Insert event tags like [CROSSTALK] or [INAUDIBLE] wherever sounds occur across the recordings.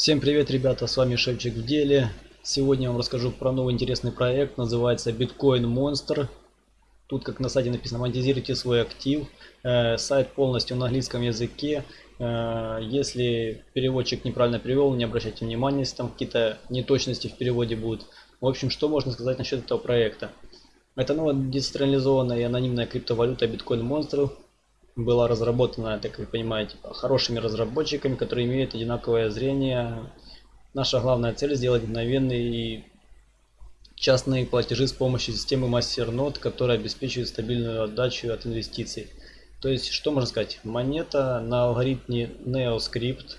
Всем привет, ребята, с вами Шевчик в деле. Сегодня я вам расскажу про новый интересный проект, называется Bitcoin Monster. Тут, как на сайте написано, монетизируйте свой актив. Э, сайт полностью на английском языке. Э, если переводчик неправильно перевел, не обращайте внимания, если там какие-то неточности в переводе будут. В общем, что можно сказать насчет этого проекта? Это новая децентрализованная и анонимная криптовалюта Bitcoin Monster была разработана, так вы понимаете, хорошими разработчиками, которые имеют одинаковое зрение. Наша главная цель сделать мгновенные и частные платежи с помощью системы MasterNode, которая обеспечивает стабильную отдачу от инвестиций. То есть, что можно сказать? Монета на алгоритме NeoScript.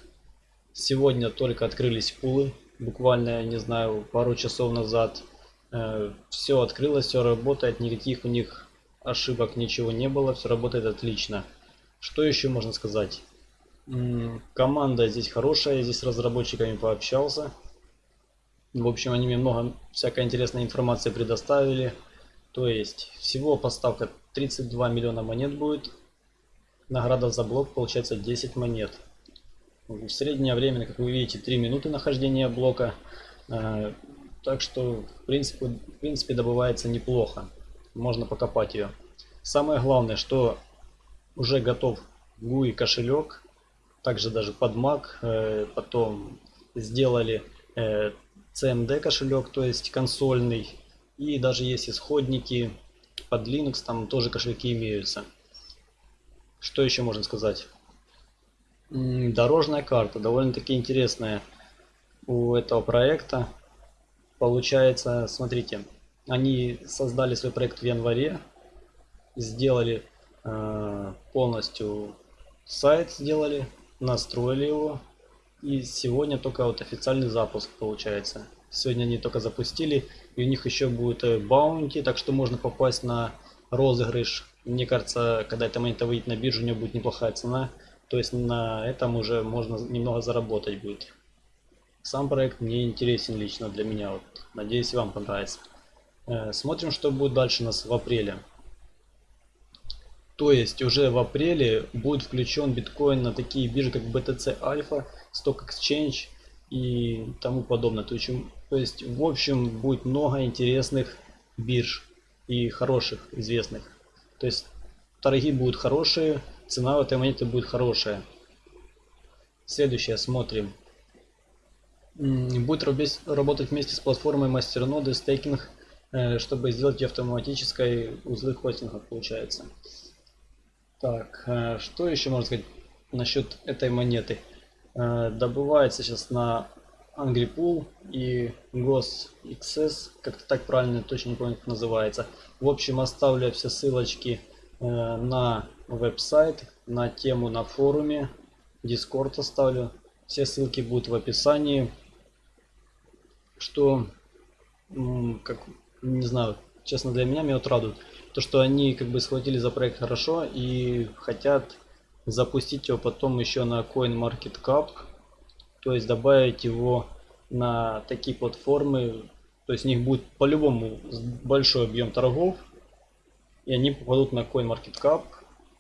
Сегодня только открылись пулы, буквально, не знаю, пару часов назад. Э, все открылось, все работает, никаких у них ошибок ничего не было, все работает отлично. Что еще можно сказать? Команда здесь хорошая, здесь с разработчиками пообщался. В общем, они мне много всякой интересной информации предоставили. То есть, всего поставка 32 миллиона монет будет. Награда за блок получается 10 монет. Среднее время, как вы видите, 3 минуты нахождения блока. Э, так что, в принципе, в принципе добывается неплохо можно покопать ее. Самое главное, что уже готов GUI кошелек, также даже под Mac, э, потом сделали э, CMD кошелек, то есть консольный, и даже есть исходники под Linux, там тоже кошельки имеются. Что еще можно сказать? Дорожная карта, довольно-таки интересная у этого проекта. Получается, смотрите, они создали свой проект в январе, сделали э, полностью сайт, сделали, настроили его. И сегодня только вот официальный запуск получается. Сегодня они только запустили, и у них еще будет э, баунти, так что можно попасть на розыгрыш. Мне кажется, когда эта монета выйдет на биржу, у нее будет неплохая цена. То есть на этом уже можно немного заработать будет. Сам проект мне интересен лично для меня. Вот. Надеюсь, вам понравится. Э, смотрим, что будет дальше у нас в апреле. То есть уже в апреле будет включен биткоин на такие биржи, как BTC Alpha, Stock Exchange и тому подобное. То есть, то есть в общем будет много интересных бирж и хороших, известных. То есть торги будут хорошие, цена в этой монеты будет хорошая. Следующее смотрим. Будет работать вместе с платформой MasterNode стейкинг чтобы сделать автоматической узлы хостинга получается. Так, э, что еще можно сказать насчет этой монеты? Э, добывается сейчас на Angry Pool и GosXS, как-то так правильно, точно не помню, как называется. В общем, оставлю все ссылочки на веб-сайт, на тему на форуме, Discord оставлю. Все ссылки будут в описании. Что, как не знаю, честно для меня меня вот радует. То, что они как бы схватили за проект хорошо и хотят запустить его потом еще на CoinMarketCap. То есть добавить его на такие платформы. То есть у них будет по-любому большой объем торгов. И они попадут на CoinMarketCap,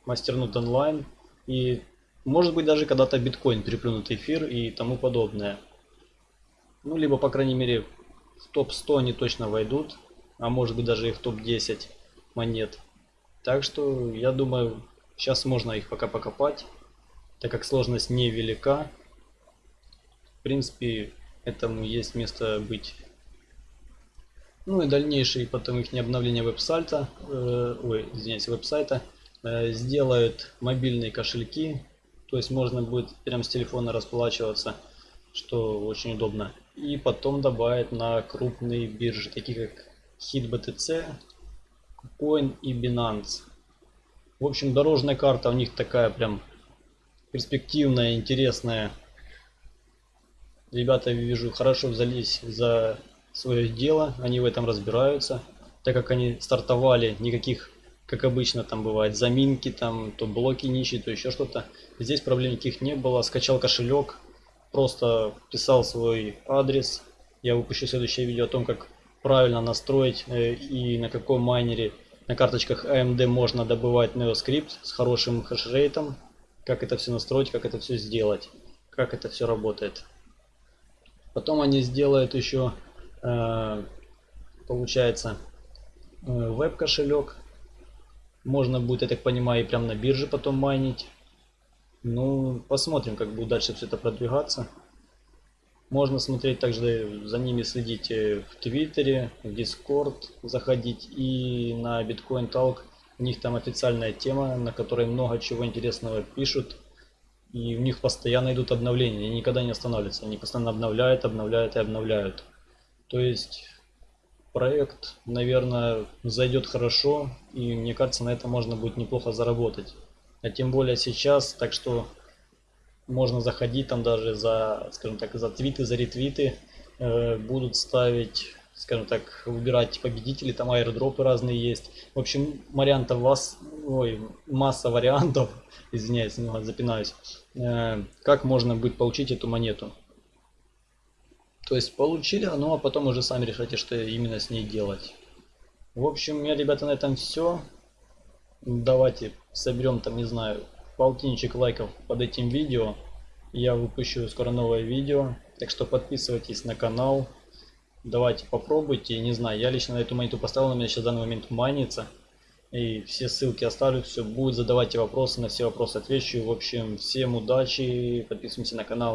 Masternote Online. И может быть даже когда-то биткоин переплюнут эфир и тому подобное. Ну, либо, по крайней мере, в топ-100 они точно войдут а может быть даже и в топ-10 монет. Так что я думаю, сейчас можно их пока покопать, так как сложность невелика. В принципе, этому есть место быть. Ну и дальнейшие потом их обновление веб-сайта, э, ой, извиняюсь, веб-сайта, э, сделают мобильные кошельки, то есть можно будет прямо с телефона расплачиваться, что очень удобно. И потом добавить на крупные биржи, такие как HitBTC, KuCoin и Binance. В общем, дорожная карта у них такая прям перспективная, интересная. Ребята, вижу, хорошо взялись за свое дело, они в этом разбираются. Так как они стартовали, никаких, как обычно там бывает, заминки, там то блоки нищие, то еще что-то. Здесь проблем никаких не было. Скачал кошелек, просто писал свой адрес. Я выпущу следующее видео о том, как правильно настроить э, и на каком майнере на карточках AMD можно добывать NeoScript с хорошим хешрейтом. Как это все настроить, как это все сделать, как это все работает. Потом они сделают еще, э, получается, э, веб-кошелек. Можно будет, я так понимаю, и прям на бирже потом майнить. Ну, посмотрим, как будет дальше все это продвигаться. Можно смотреть также за ними, следить э, в Твиттере, в Discord, заходить и на Bitcoin Talk. У них там официальная тема, на которой много чего интересного пишут. И у них постоянно идут обновления, они никогда не останавливаются. Они постоянно обновляют, обновляют и обновляют. То есть проект, наверное, зайдет хорошо. И мне кажется, на этом можно будет неплохо заработать. А тем более сейчас, так что можно заходить там даже за, скажем так, за твиты, за ретвиты. Э, будут ставить, скажем так, выбирать победителей, там аирдропы разные есть. В общем, вариантов вас, ой, масса вариантов, [LAUGHS] извиняюсь, немного запинаюсь, э, как можно будет получить эту монету. То есть получили, ну а потом уже сами решайте, что именно с ней делать. В общем, у меня, ребята, на этом все. Давайте соберем там, не знаю, полтинничек лайков под этим видео. Я выпущу скоро новое видео. Так что подписывайтесь на канал. Давайте попробуйте. Не знаю, я лично на эту монету поставил, у меня сейчас в данный момент манится. И все ссылки оставлю, все будет. Задавайте вопросы, на все вопросы отвечу. В общем, всем удачи. Подписываемся на канал.